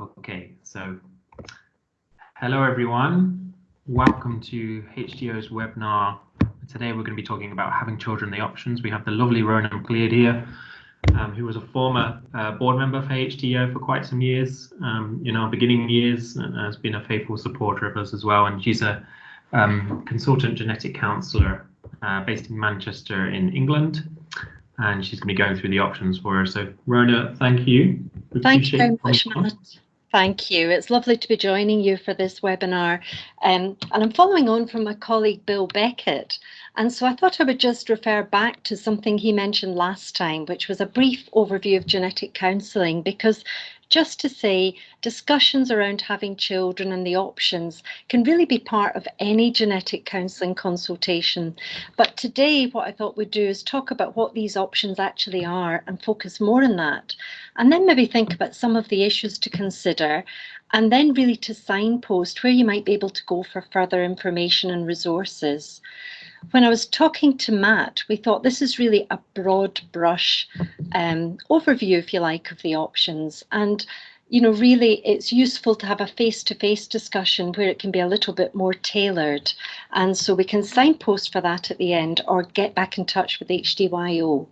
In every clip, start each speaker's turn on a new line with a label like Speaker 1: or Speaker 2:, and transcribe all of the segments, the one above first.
Speaker 1: Okay, so hello everyone. Welcome to HDYO's webinar. Today we're going to be talking about having children, the options. We have the lovely Rona Cleared here, um, who was a former uh, board member for HDO for quite some years, um, in our beginning years, and has been a faithful supporter of us as well. And she's a um, consultant genetic counsellor uh, based in Manchester in England and she's going to be going through the options for us. So, Rona, thank you.
Speaker 2: Thank you very much, Matt. Thank you. It's lovely to be joining you for this webinar. Um, and I'm following on from my colleague Bill Beckett. And so I thought I would just refer back to something he mentioned last time, which was a brief overview of genetic counselling, because just to say discussions around having children and the options can really be part of any genetic counselling consultation. But today, what I thought we'd do is talk about what these options actually are and focus more on that. And then maybe think about some of the issues to consider and then really to signpost where you might be able to go for further information and resources when I was talking to Matt, we thought this is really a broad brush um, overview, if you like, of the options. And, you know, really it's useful to have a face-to-face -face discussion where it can be a little bit more tailored. And so we can signpost for that at the end or get back in touch with HDYO.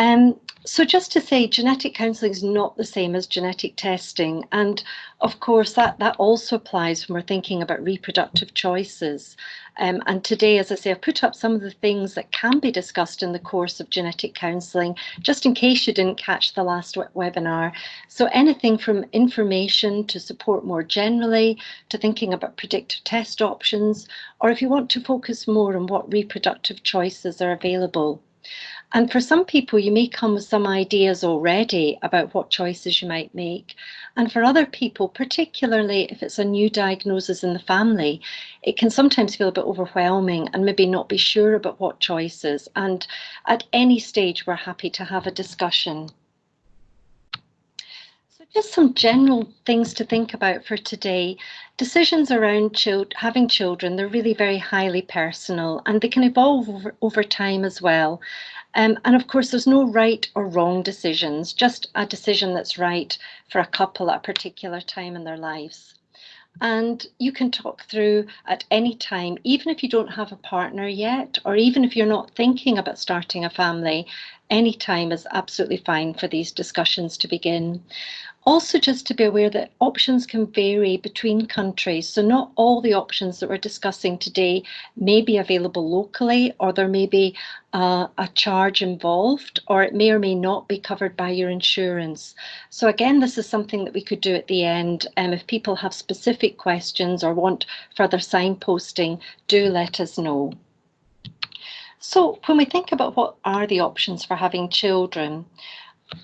Speaker 2: Um, so just to say, genetic counselling is not the same as genetic testing. And of course, that, that also applies when we're thinking about reproductive choices. Um, and today, as I say, I've put up some of the things that can be discussed in the course of genetic counselling, just in case you didn't catch the last webinar. So anything from information to support more generally, to thinking about predictive test options, or if you want to focus more on what reproductive choices are available. And for some people, you may come with some ideas already about what choices you might make. And for other people, particularly if it's a new diagnosis in the family, it can sometimes feel a bit overwhelming and maybe not be sure about what choices. And at any stage, we're happy to have a discussion. So just some general things to think about for today. Decisions around child, having children, they're really very highly personal and they can evolve over, over time as well. Um, and of course, there's no right or wrong decisions, just a decision that's right for a couple at a particular time in their lives. And you can talk through at any time, even if you don't have a partner yet, or even if you're not thinking about starting a family, any time is absolutely fine for these discussions to begin. Also, just to be aware that options can vary between countries. So not all the options that we're discussing today may be available locally, or there may be uh, a charge involved, or it may or may not be covered by your insurance. So again, this is something that we could do at the end. Um, if people have specific questions or want further signposting, do let us know. So when we think about what are the options for having children,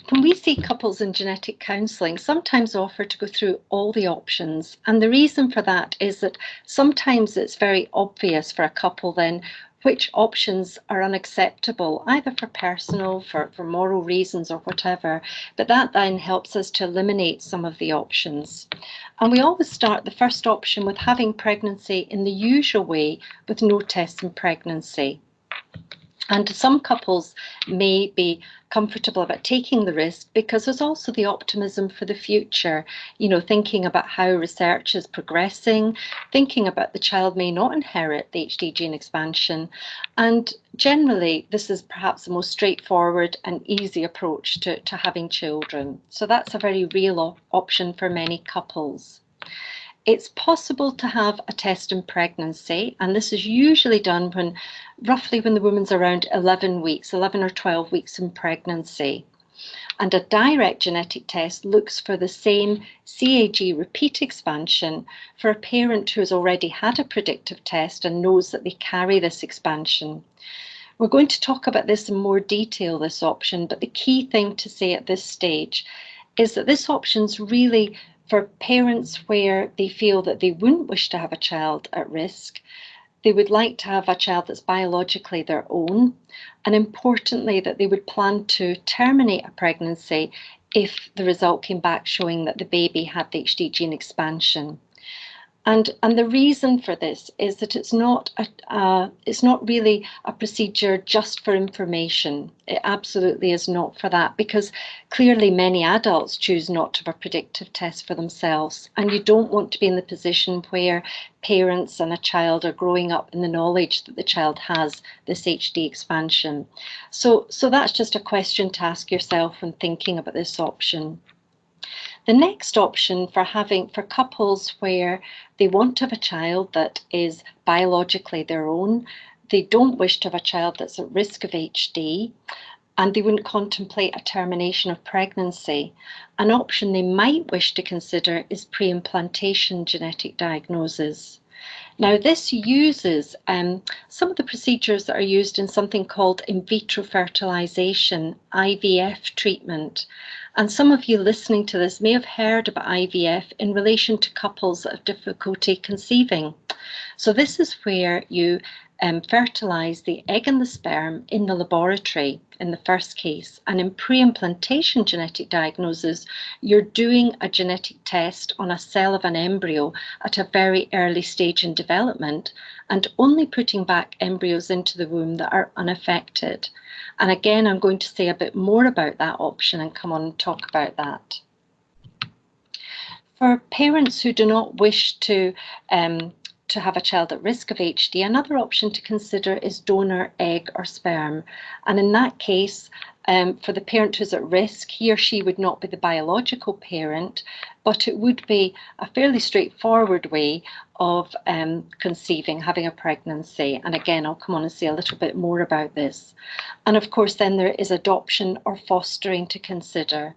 Speaker 2: when we see couples in genetic counselling, sometimes offer to go through all the options. And the reason for that is that sometimes it's very obvious for a couple then which options are unacceptable, either for personal, for, for moral reasons or whatever. But that then helps us to eliminate some of the options. And we always start the first option with having pregnancy in the usual way with no tests in pregnancy. And some couples may be comfortable about taking the risk because there's also the optimism for the future, you know, thinking about how research is progressing, thinking about the child may not inherit the HD gene expansion. And generally, this is perhaps the most straightforward and easy approach to, to having children. So that's a very real op option for many couples. It's possible to have a test in pregnancy, and this is usually done when roughly when the woman's around 11 weeks, 11 or 12 weeks in pregnancy. And a direct genetic test looks for the same CAG repeat expansion for a parent who has already had a predictive test and knows that they carry this expansion. We're going to talk about this in more detail, this option, but the key thing to say at this stage is that this option's really for parents where they feel that they wouldn't wish to have a child at risk, they would like to have a child that's biologically their own, and importantly, that they would plan to terminate a pregnancy if the result came back showing that the baby had the HD gene expansion. And, and the reason for this is that it's not a, uh, it's not really a procedure just for information. It absolutely is not for that because clearly many adults choose not to have a predictive test for themselves and you don't want to be in the position where parents and a child are growing up in the knowledge that the child has this HD expansion. So, so that's just a question to ask yourself when thinking about this option. The next option for having for couples where they want to have a child that is biologically their own, they don't wish to have a child that's at risk of HD, and they wouldn't contemplate a termination of pregnancy. An option they might wish to consider is pre-implantation genetic diagnosis. Now this uses um, some of the procedures that are used in something called in vitro fertilization, IVF treatment. And some of you listening to this may have heard about IVF in relation to couples that have difficulty conceiving. So this is where you um, fertilise the egg and the sperm in the laboratory in the first case. And in pre-implantation genetic diagnosis, you're doing a genetic test on a cell of an embryo at a very early stage in development and only putting back embryos into the womb that are unaffected. And again, I'm going to say a bit more about that option and come on and talk about that. For parents who do not wish to um, to have a child at risk of HD, another option to consider is donor egg or sperm. And in that case, um, for the parent who's at risk, he or she would not be the biological parent, but it would be a fairly straightforward way of um, conceiving, having a pregnancy. And again, I'll come on and say a little bit more about this. And of course, then there is adoption or fostering to consider.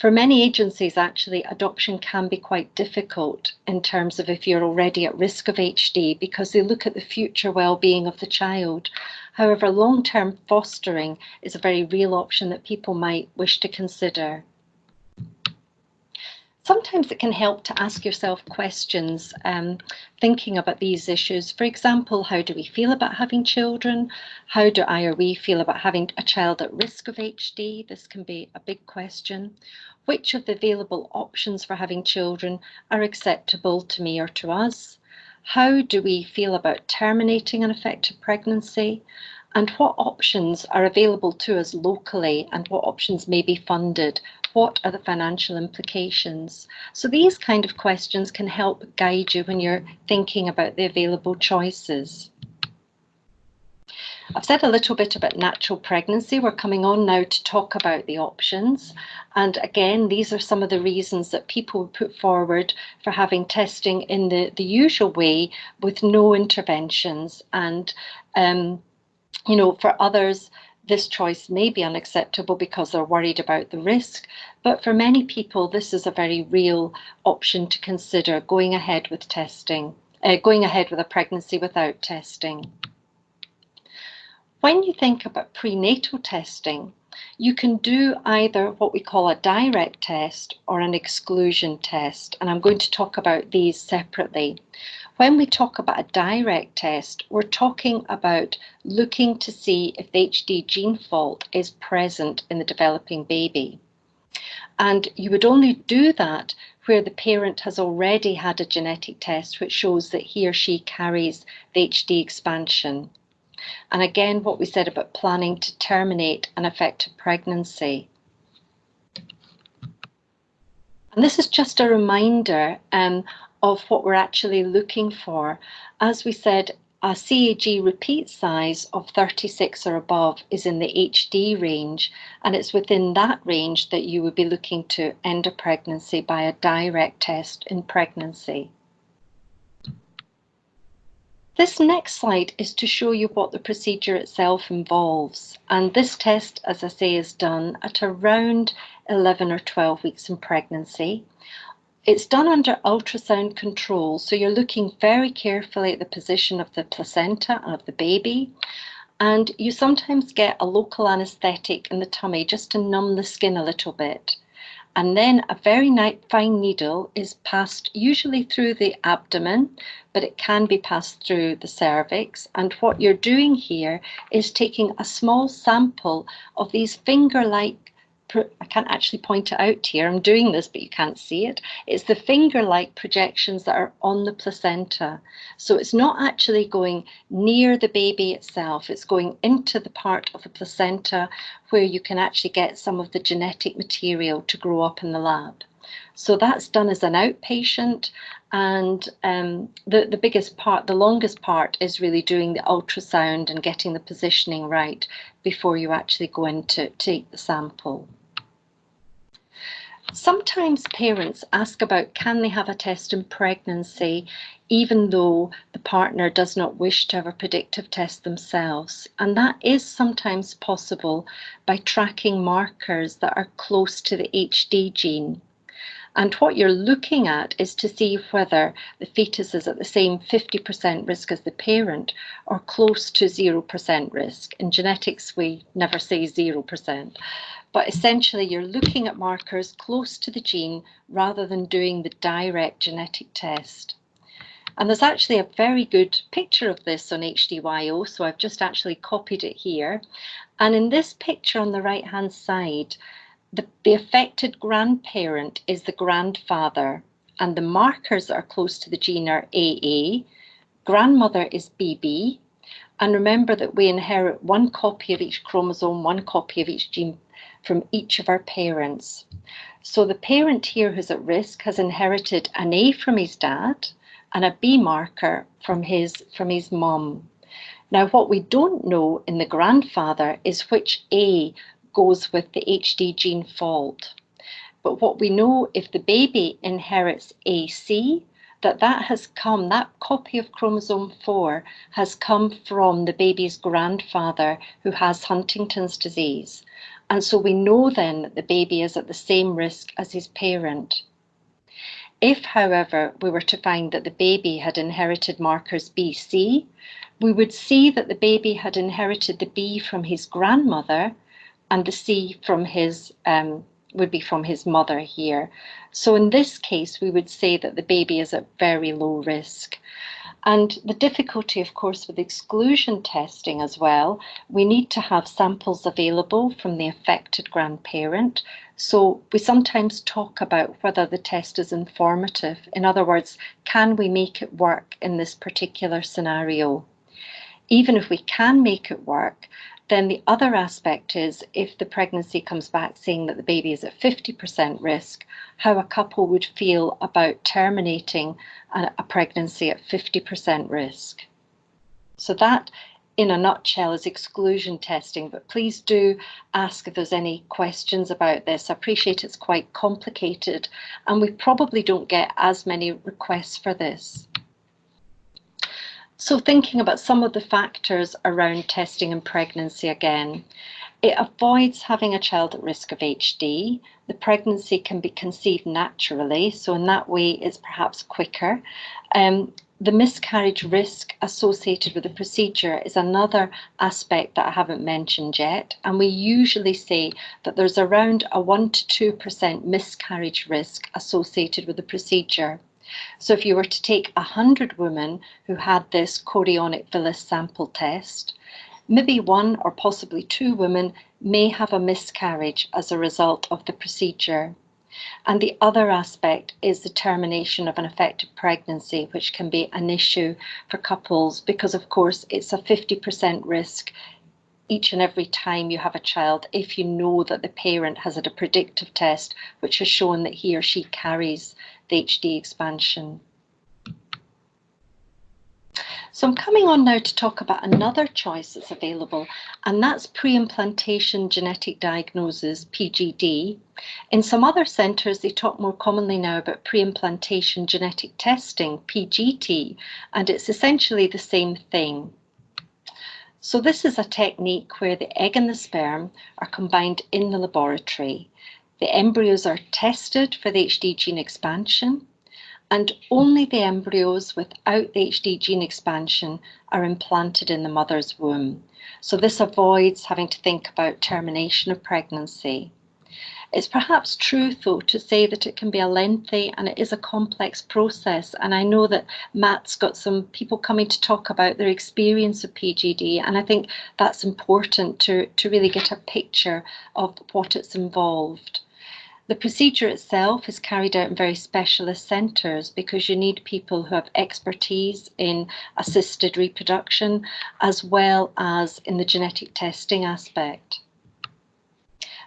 Speaker 2: For many agencies, actually, adoption can be quite difficult in terms of if you're already at risk of HD because they look at the future well-being of the child. However, long-term fostering is a very real option that people might wish to consider. Sometimes it can help to ask yourself questions um, thinking about these issues. For example, how do we feel about having children? How do I or we feel about having a child at risk of HD? This can be a big question. Which of the available options for having children are acceptable to me or to us? How do we feel about terminating an affected pregnancy? And what options are available to us locally and what options may be funded? What are the financial implications? So these kind of questions can help guide you when you're thinking about the available choices. I've said a little bit about natural pregnancy. We're coming on now to talk about the options. And again, these are some of the reasons that people put forward for having testing in the, the usual way with no interventions. And, um, you know, for others, this choice may be unacceptable because they're worried about the risk. But for many people, this is a very real option to consider going ahead with testing, uh, going ahead with a pregnancy without testing. When you think about prenatal testing, you can do either what we call a direct test or an exclusion test, and I'm going to talk about these separately. When we talk about a direct test, we're talking about looking to see if the HD gene fault is present in the developing baby. And you would only do that where the parent has already had a genetic test which shows that he or she carries the HD expansion. And again, what we said about planning to terminate an affected pregnancy. And this is just a reminder um, of what we're actually looking for. As we said, a CAG repeat size of 36 or above is in the HD range, and it's within that range that you would be looking to end a pregnancy by a direct test in pregnancy. This next slide is to show you what the procedure itself involves. And this test, as I say, is done at around 11 or 12 weeks in pregnancy. It's done under ultrasound control, so you're looking very carefully at the position of the placenta and of the baby. And you sometimes get a local anaesthetic in the tummy just to numb the skin a little bit and then a very fine needle is passed usually through the abdomen, but it can be passed through the cervix. And what you're doing here is taking a small sample of these finger-like I can't actually point it out here. I'm doing this, but you can't see it. It's the finger-like projections that are on the placenta. So it's not actually going near the baby itself. It's going into the part of the placenta where you can actually get some of the genetic material to grow up in the lab. So that's done as an outpatient and um, the, the biggest part, the longest part is really doing the ultrasound and getting the positioning right before you actually go in to take the sample. Sometimes parents ask about can they have a test in pregnancy even though the partner does not wish to have a predictive test themselves. And that is sometimes possible by tracking markers that are close to the HD gene. And what you're looking at is to see whether the fetus is at the same 50% risk as the parent or close to 0% risk. In genetics, we never say 0%. But essentially, you're looking at markers close to the gene rather than doing the direct genetic test. And there's actually a very good picture of this on HDYO, so I've just actually copied it here. And in this picture on the right hand side, the, the affected grandparent is the grandfather, and the markers that are close to the gene are AA, grandmother is BB, and remember that we inherit one copy of each chromosome, one copy of each gene from each of our parents. So the parent here who's at risk has inherited an A from his dad and a B marker from his from his mum. Now what we don't know in the grandfather is which A goes with the HD gene fault. But what we know if the baby inherits AC, that that has come, that copy of chromosome 4 has come from the baby's grandfather who has Huntington's disease. And so we know then that the baby is at the same risk as his parent. If, however, we were to find that the baby had inherited markers BC, we would see that the baby had inherited the B from his grandmother and the C from his um, would be from his mother here. So in this case, we would say that the baby is at very low risk. And the difficulty, of course, with exclusion testing as well, we need to have samples available from the affected grandparent. So we sometimes talk about whether the test is informative. In other words, can we make it work in this particular scenario? Even if we can make it work, then the other aspect is if the pregnancy comes back saying that the baby is at 50% risk, how a couple would feel about terminating a, a pregnancy at 50% risk. So that in a nutshell is exclusion testing, but please do ask if there's any questions about this. I appreciate it's quite complicated and we probably don't get as many requests for this. So thinking about some of the factors around testing and pregnancy again, it avoids having a child at risk of HD. The pregnancy can be conceived naturally, so in that way it's perhaps quicker. Um, the miscarriage risk associated with the procedure is another aspect that I haven't mentioned yet. And we usually say that there's around a 1 to 2% miscarriage risk associated with the procedure. So if you were to take 100 women who had this chorionic villus sample test, maybe one or possibly two women may have a miscarriage as a result of the procedure. And the other aspect is the termination of an affected pregnancy, which can be an issue for couples because, of course, it's a 50% risk each and every time you have a child if you know that the parent has had a predictive test which has shown that he or she carries the HD expansion. So I'm coming on now to talk about another choice that's available, and that's pre-implantation genetic diagnosis, PGD. In some other centres, they talk more commonly now about pre-implantation genetic testing, PGT, and it's essentially the same thing. So this is a technique where the egg and the sperm are combined in the laboratory. The embryos are tested for the HD gene expansion and only the embryos without the HD gene expansion are implanted in the mother's womb. So this avoids having to think about termination of pregnancy. It's perhaps true, though, to say that it can be a lengthy and it is a complex process. And I know that Matt's got some people coming to talk about their experience of PGD, and I think that's important to, to really get a picture of what it's involved. The procedure itself is carried out in very specialist centres because you need people who have expertise in assisted reproduction as well as in the genetic testing aspect.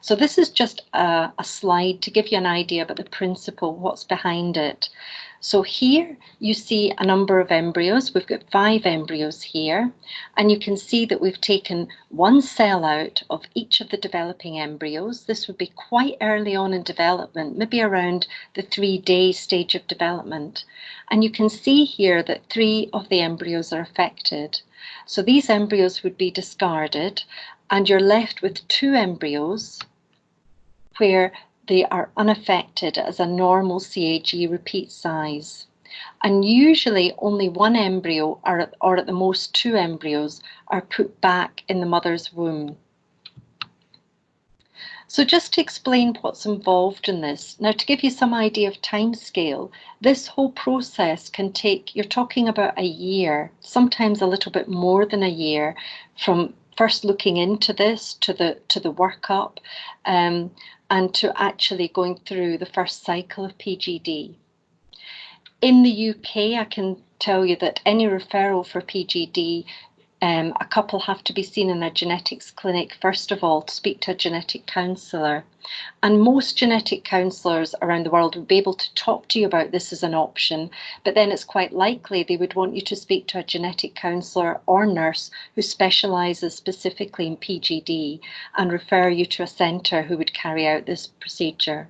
Speaker 2: So this is just a, a, slide to give you an idea about the principle, what's behind it. So here you see a number of embryos. We've got five embryos here, and you can see that we've taken one cell out of each of the developing embryos. This would be quite early on in development, maybe around the three day stage of development. And you can see here that three of the embryos are affected. So these embryos would be discarded and you're left with two embryos where they are unaffected as a normal CAG repeat size. And usually only one embryo or or at the most two embryos are put back in the mother's womb. So just to explain what's involved in this, now to give you some idea of time scale, this whole process can take, you're talking about a year, sometimes a little bit more than a year, from first looking into this to the to the workup um, and to actually going through the first cycle of PGD. In the UK, I can tell you that any referral for PGD um, a couple have to be seen in a genetics clinic first of all to speak to a genetic counsellor. And most genetic counsellors around the world would be able to talk to you about this as an option, but then it's quite likely they would want you to speak to a genetic counsellor or nurse who specialises specifically in PGD and refer you to a centre who would carry out this procedure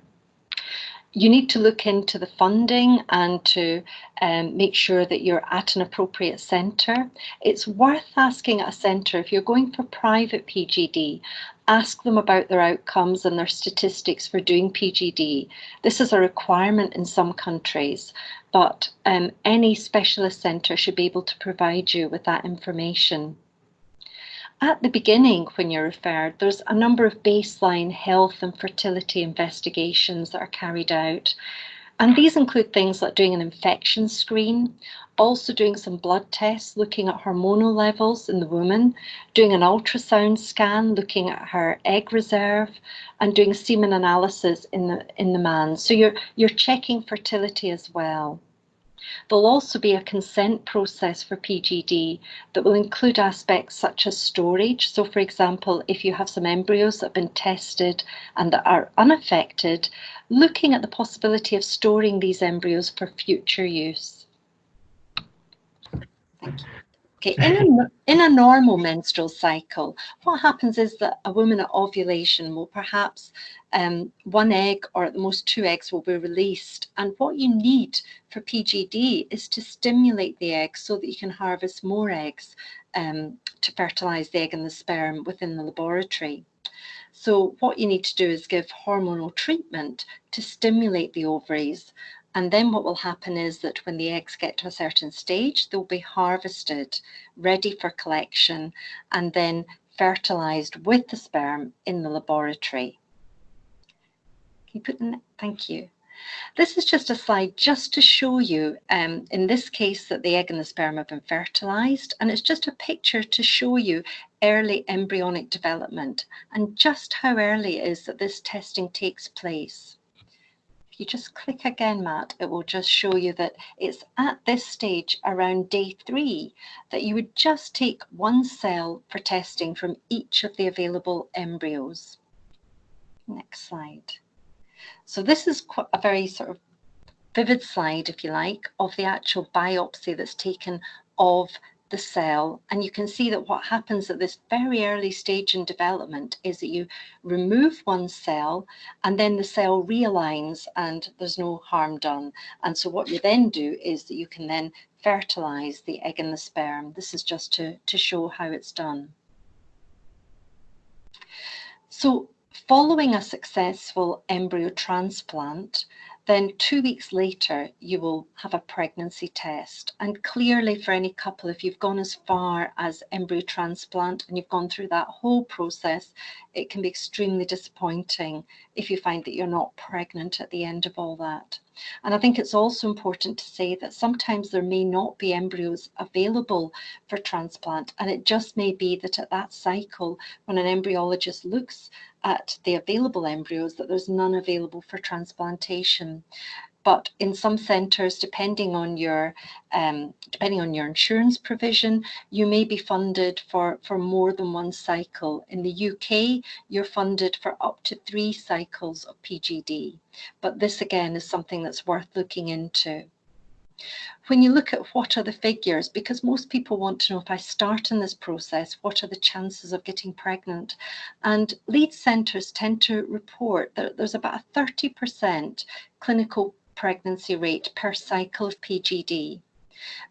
Speaker 2: you need to look into the funding and to um, make sure that you're at an appropriate centre. It's worth asking a centre if you're going for private PGD, ask them about their outcomes and their statistics for doing PGD. This is a requirement in some countries, but um, any specialist centre should be able to provide you with that information. At the beginning, when you're referred, there's a number of baseline health and fertility investigations that are carried out. And these include things like doing an infection screen, also doing some blood tests looking at hormonal levels in the woman, doing an ultrasound scan looking at her egg reserve, and doing semen analysis in the in the man. So you're you're checking fertility as well. There'll also be a consent process for PGD that will include aspects such as storage. So for example, if you have some embryos that have been tested and that are unaffected, looking at the possibility of storing these embryos for future use. Thank you. Okay, in a, in a normal menstrual cycle, what happens is that a woman at ovulation will perhaps um, one egg or at the most two eggs will be released. And what you need for PGD is to stimulate the egg so that you can harvest more eggs um, to fertilize the egg and the sperm within the laboratory. So what you need to do is give hormonal treatment to stimulate the ovaries and then what will happen is that when the eggs get to a certain stage, they'll be harvested, ready for collection, and then fertilized with the sperm in the laboratory. Can you put in, thank you. This is just a slide just to show you, um, in this case, that the egg and the sperm have been fertilized. And it's just a picture to show you early embryonic development and just how early it is that this testing takes place you just click again, Matt, it will just show you that it's at this stage around day three that you would just take one cell for testing from each of the available embryos. Next slide. So this is a very sort of vivid slide, if you like, of the actual biopsy that's taken of the cell and you can see that what happens at this very early stage in development is that you remove one cell and then the cell realigns and there's no harm done. And so what you then do is that you can then fertilize the egg and the sperm. This is just to to show how it's done. So following a successful embryo transplant then two weeks later, you will have a pregnancy test. And clearly for any couple, if you've gone as far as embryo transplant and you've gone through that whole process, it can be extremely disappointing if you find that you're not pregnant at the end of all that. And I think it's also important to say that sometimes there may not be embryos available for transplant. And it just may be that at that cycle, when an embryologist looks at the available embryos that there's none available for transplantation. But in some centres, depending on your um, depending on your insurance provision, you may be funded for, for more than one cycle. In the UK, you're funded for up to three cycles of PGD. But this again is something that's worth looking into when you look at what are the figures, because most people want to know if I start in this process, what are the chances of getting pregnant? And lead centres tend to report that there's about a 30% clinical pregnancy rate per cycle of PGD.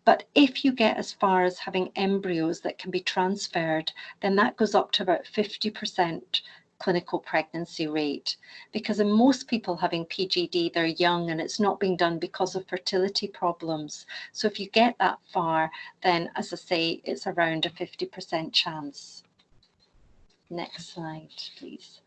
Speaker 2: But if you get as far as having embryos that can be transferred, then that goes up to about 50% clinical pregnancy rate because in most people having PGD, they're young and it's not being done because of fertility problems. So if you get that far, then as I say, it's around a 50% chance. Next slide, please.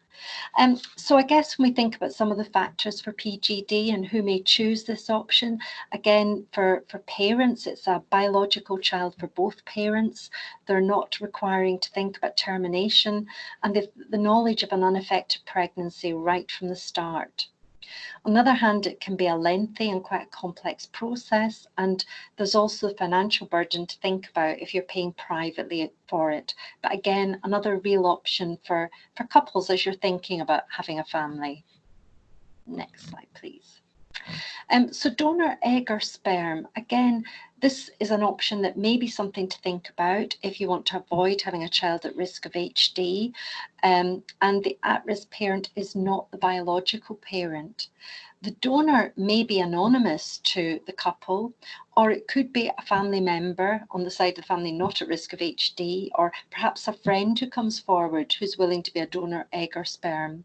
Speaker 2: Um, so I guess when we think about some of the factors for PGD and who may choose this option, again, for, for parents, it's a biological child for both parents. They're not requiring to think about termination and the, the knowledge of an unaffected pregnancy right from the start. On the other hand, it can be a lengthy and quite a complex process, and there's also the financial burden to think about if you're paying privately for it. But again, another real option for, for couples as you're thinking about having a family. Next slide, please. Um, so donor egg or sperm, again, this is an option that may be something to think about if you want to avoid having a child at risk of HD um, and the at-risk parent is not the biological parent. The donor may be anonymous to the couple or it could be a family member on the side of the family not at risk of HD or perhaps a friend who comes forward who's willing to be a donor egg or sperm.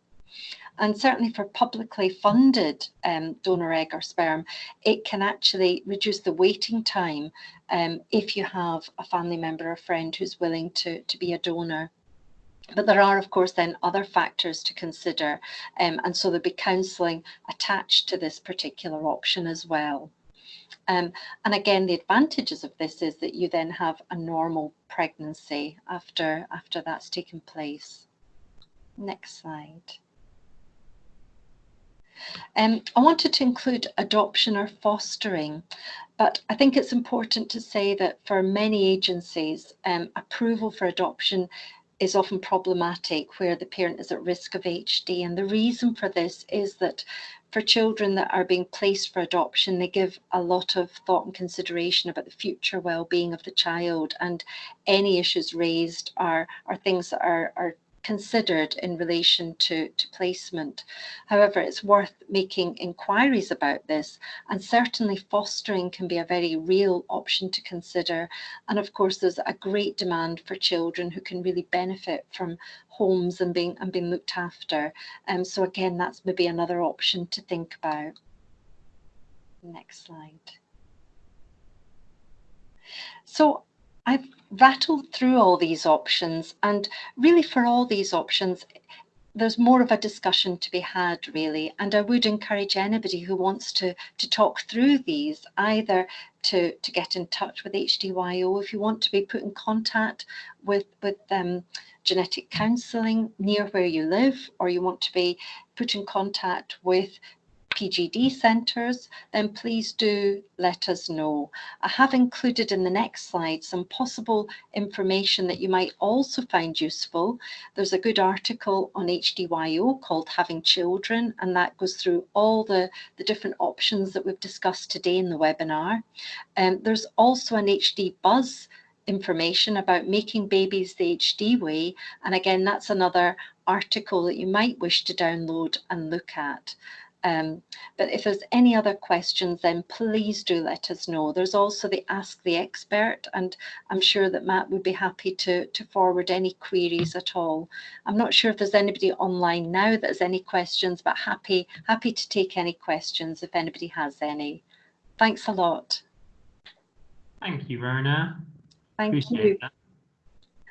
Speaker 2: And certainly for publicly funded um, donor egg or sperm, it can actually reduce the waiting time um, if you have a family member or friend who's willing to, to be a donor. But there are, of course, then other factors to consider. Um, and so there'll be counselling attached to this particular option as well. Um, and again, the advantages of this is that you then have a normal pregnancy after, after that's taken place. Next slide. Um, I wanted to include adoption or fostering, but I think it's important to say that for many agencies, um, approval for adoption is often problematic where the parent is at risk of HD. And the reason for this is that for children that are being placed for adoption, they give a lot of thought and consideration about the future well-being of the child and any issues raised are, are things that are, are considered in relation to, to placement. However, it's worth making inquiries about this and certainly fostering can be a very real option to consider. And of course, there's a great demand for children who can really benefit from homes and being and being looked after. Um, so again, that's maybe another option to think about. Next slide. So I've rattled through all these options and really for all these options, there's more of a discussion to be had really. And I would encourage anybody who wants to to talk through these either to to get in touch with HDYO if you want to be put in contact with with um, genetic counselling near where you live or you want to be put in contact with PGD centres, then please do let us know. I have included in the next slide some possible information that you might also find useful. There's a good article on HDYO called Having Children, and that goes through all the, the different options that we've discussed today in the webinar. Um, there's also an HD Buzz information about making babies the HD way. And again, that's another article that you might wish to download and look at. Um, but if there's any other questions, then please do let us know. There's also the Ask the Expert, and I'm sure that Matt would be happy to, to forward any queries at all. I'm not sure if there's anybody online now that has any questions, but happy, happy to take any questions if anybody has any. Thanks a lot.
Speaker 1: Thank you, Rona.
Speaker 2: Thank
Speaker 1: Appreciate
Speaker 2: you.
Speaker 1: that.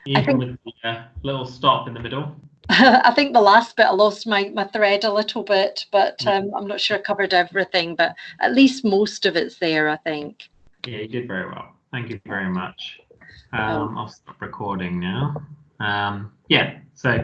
Speaker 2: I
Speaker 1: Even
Speaker 2: think-
Speaker 1: with the uh, little stop in the middle.
Speaker 2: I think the last bit I lost my, my thread a little bit, but um, I'm not sure I covered everything, but at least most of it's there, I think.
Speaker 1: Yeah, you did very well. Thank you very much.
Speaker 2: Oh.
Speaker 1: Um, I'll stop recording now. Um, yeah, so